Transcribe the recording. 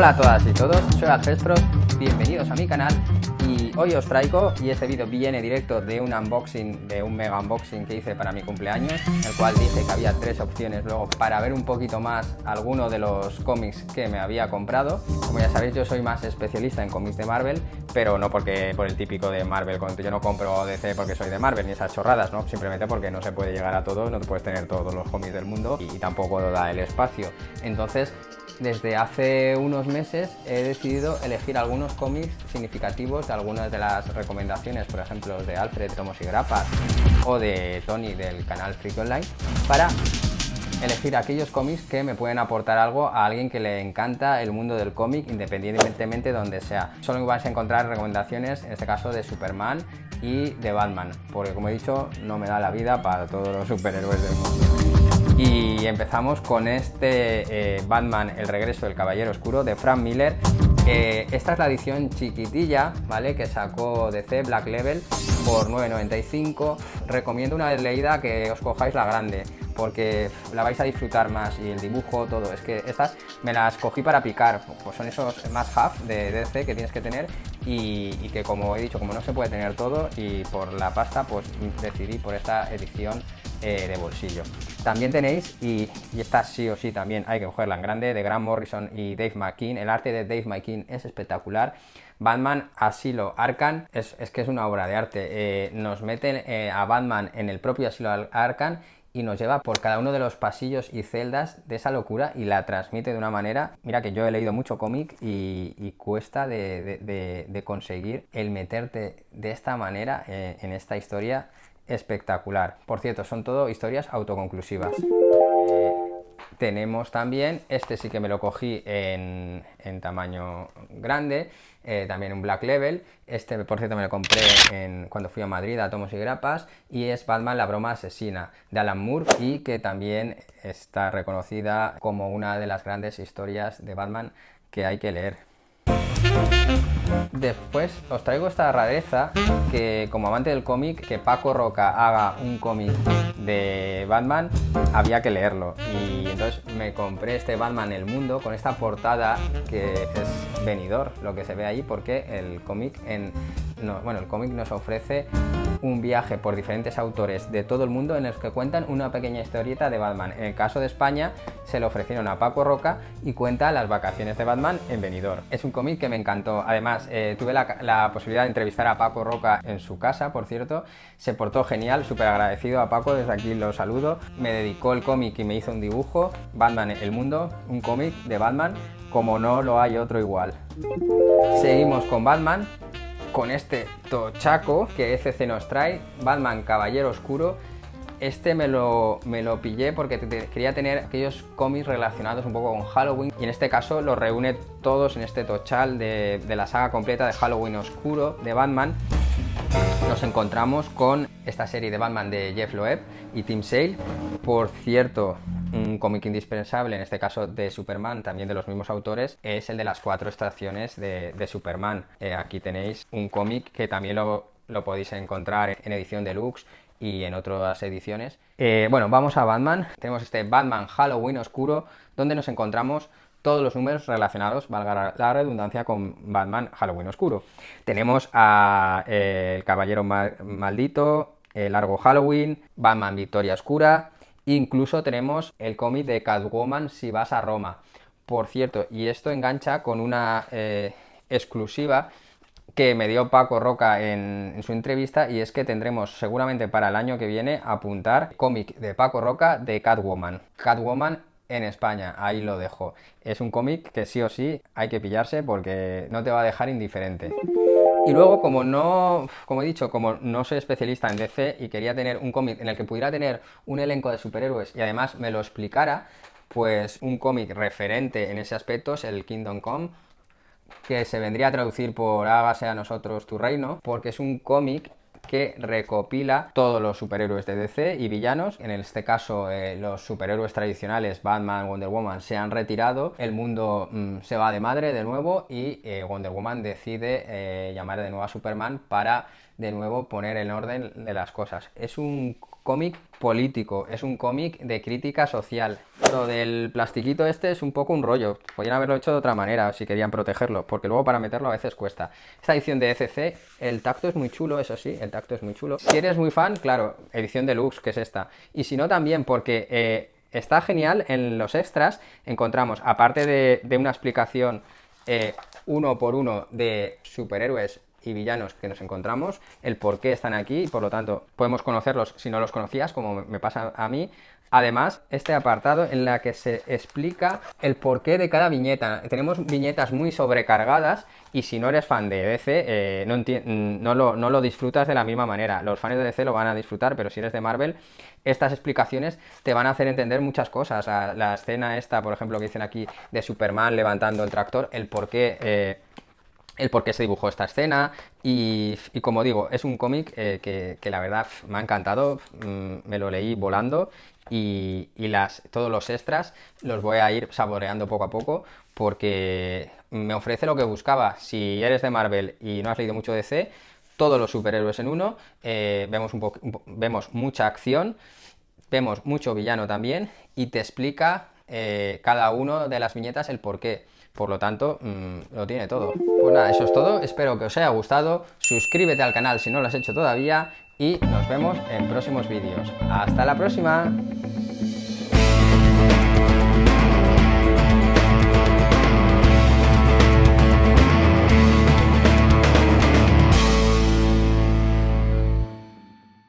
Hola a todas y todos, soy Alfestro, bienvenidos a mi canal y hoy os traigo, y este vídeo viene directo de un unboxing, de un mega unboxing que hice para mi cumpleaños, en el cual dije que había tres opciones luego para ver un poquito más alguno de los cómics que me había comprado. Como ya sabéis, yo soy más especialista en cómics de Marvel, pero no porque por el típico de Marvel, yo no compro DC porque soy de Marvel ni esas chorradas, ¿no? Simplemente porque no se puede llegar a todo, no te puedes tener todos los cómics del mundo y tampoco da el espacio. Entonces, desde hace unos meses he decidido elegir algunos cómics significativos de algunas de las recomendaciones, por ejemplo de Alfred Tomos y Grapas o de Tony del canal Freak Online, para elegir aquellos cómics que me pueden aportar algo a alguien que le encanta el mundo del cómic independientemente de donde sea. Solo vais a encontrar recomendaciones, en este caso de Superman y de Batman, porque como he dicho, no me da la vida para todos los superhéroes del mundo. Y empezamos con este eh, Batman, el regreso del Caballero Oscuro de Frank Miller. Esta es la edición chiquitilla, ¿vale? Que sacó DC Black Level por 9.95. Recomiendo una vez leída que os cojáis la grande porque la vais a disfrutar más y el dibujo, todo. Es que estas me las cogí para picar, pues son esos más half de DC que tienes que tener y, y, que como he dicho, como no se puede tener todo y por la pasta, pues decidí por esta edición eh, de bolsillo. También tenéis, y, esta sí o sí también hay que cogerla en grande, de Grant Morrison y Dave McKean. El arte de Dave McKean es espectacular. Batman Asilo Arkham es, es que es una obra de arte. Eh, nos meten eh, a Batman en el propio Asilo Arkham y nos lleva por cada uno de los pasillos y celdas de esa locura y la transmite de una manera, mira que yo he leído mucho cómic y, cuesta de, conseguir el meterte de esta manera en esta historia espectacular. Por cierto, son todo historias autoconclusivas. Eh, tenemos también, este sí que me lo cogí en, tamaño grande, eh, también un Black Level, este por cierto me lo compré en, cuando fui a Madrid a Tomos y Grapas, y es Batman la broma asesina, de Alan Moore, y que también está reconocida como una de las grandes historias de Batman que hay que leer. Después os traigo esta rareza que como amante del cómic, que Paco Roca haga un cómic de Batman, había que leerlo. Y entonces me compré este Batman El Mundo con esta portada que es venidor, lo que se ve ahí, porque el cómic en... No, bueno, el cómic nos ofrece un viaje por diferentes autores de todo el mundo en los que cuentan una pequeña historieta de Batman. En el caso de España se lo ofrecieron a Paco Roca y cuenta las vacaciones de Batman en Benidorm. Es un cómic que me encantó. Además, eh, tuve la, la, posibilidad de entrevistar a Paco Roca en su casa, por cierto. Se portó genial, súper agradecido a Paco, desde aquí lo saludo. Me dedicó el cómic y me hizo un dibujo, Batman El Mundo, un cómic de Batman como no lo hay otro igual. Seguimos con Batman, con este tochaco que FC nos trae, Batman Caballero Oscuro. Este me lo, me lo pillé porque quería tener aquellos cómics relacionados un poco con Halloween y en este caso los reúne todos en este tochal de la saga completa de Halloween Oscuro de Batman. Nos encontramos con esta serie de Batman de Jeff Loeb y Tim Sale. Por cierto, un cómic indispensable, en este caso de Superman, también de los mismos autores, es el de las cuatro estaciones de, Superman. Eh, aquí tenéis un cómic que también lo, lo, podéis encontrar en edición deluxe y en otras ediciones. Eh, bueno, vamos a Batman. Tenemos este Batman Halloween Oscuro, donde nos encontramos todos los números relacionados, valga la redundancia, con Batman Halloween Oscuro. Tenemos a eh, El Caballero Mal Maldito, El Largo Halloween, Batman Victoria Oscura, Incluso tenemos el cómic de Catwoman si vas a Roma. Por cierto, y esto engancha con una eh, exclusiva que me dio Paco Roca en, en, su entrevista y es que tendremos seguramente para el año que viene apuntar cómic de Paco Roca de Catwoman. Catwoman en España, ahí lo dejo. Es un cómic que sí o sí hay que pillarse porque no te va a dejar indiferente. Y luego, como no, como he dicho, como no soy especialista en DC y quería tener un cómic en el que pudiera tener un elenco de superhéroes y además me lo explicara, pues un cómic referente en ese aspecto es el Kingdom Come, que se vendría a traducir por hágase a nosotros tu reino, porque es un cómic que recopila todos los superhéroes de DC y villanos. En este caso, eh, los superhéroes tradicionales, Batman, Wonder Woman, se han retirado. El mundo mmm, se va de madre de nuevo y eh, Wonder Woman decide eh, llamar de nuevo a Superman para de nuevo poner en orden de las cosas. Es un cómic político, es un cómic de crítica social. Lo del plastiquito este es un poco un rollo, podrían haberlo hecho de otra manera si querían protegerlo, porque luego para meterlo a veces cuesta. Esta edición de ECC, el tacto es muy chulo, eso sí, el tacto es muy chulo. Si eres muy fan, claro, edición deluxe, que es esta. Y si no también, porque... Eh, está genial, en los extras encontramos, aparte de, una explicación eh, uno por uno de superhéroes y villanos que nos encontramos, el por qué están aquí y por lo tanto podemos conocerlos si no los conocías, como me pasa a mí. Además, este apartado en la que se explica el porqué de cada viñeta. Tenemos viñetas muy sobrecargadas y si no eres fan de DC, eh, no, no, lo, no lo disfrutas de la misma manera. Los fans de DC lo van a disfrutar, pero si eres de Marvel, estas explicaciones te van a hacer entender muchas cosas. La, escena esta, por ejemplo, que dicen aquí de Superman levantando el tractor, el porqué... Eh, el por qué se dibujó esta escena y, como digo, es un cómic eh, que, la verdad me ha encantado, mm, me lo leí volando y, las, todos los extras los voy a ir saboreando poco a poco porque me ofrece lo que buscaba. Si eres de Marvel y no has leído mucho DC, todos los superhéroes en uno, eh, vemos, un vemos mucha acción, vemos mucho villano también y te explica eh, cada uno de las viñetas el por qué. Por lo tanto, mm, lo tiene todo. Pues nada, eso es todo. Espero que os haya gustado. Suscríbete al canal si no lo has hecho todavía. Y nos vemos en próximos vídeos. ¡Hasta la próxima!